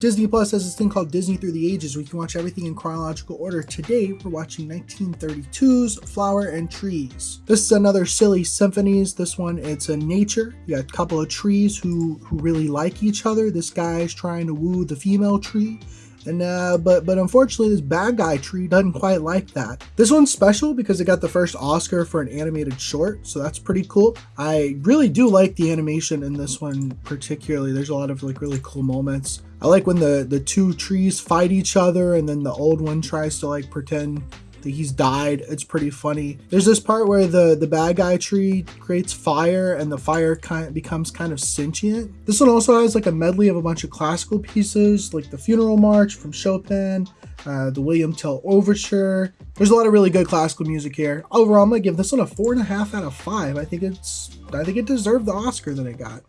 Disney Plus has this thing called Disney Through the Ages where you can watch everything in chronological order. Today, we're watching 1932's Flower and Trees. This is another silly symphonies. This one, it's a nature. You got a couple of trees who, who really like each other. This guy's trying to woo the female tree and uh, but but unfortunately, this bad guy tree doesn't quite like that. This one's special because it got the first Oscar for an animated short, so that's pretty cool. I really do like the animation in this one particularly. There's a lot of like really cool moments. I like when the the two trees fight each other, and then the old one tries to like pretend he's died. It's pretty funny. There's this part where the, the bad guy tree creates fire and the fire kind becomes kind of sentient. This one also has like a medley of a bunch of classical pieces like the Funeral March from Chopin, uh, the William Tell Overture. There's a lot of really good classical music here. Overall, I'm gonna give this one a four and a half out of five. I think it's I think it deserved the Oscar that it got.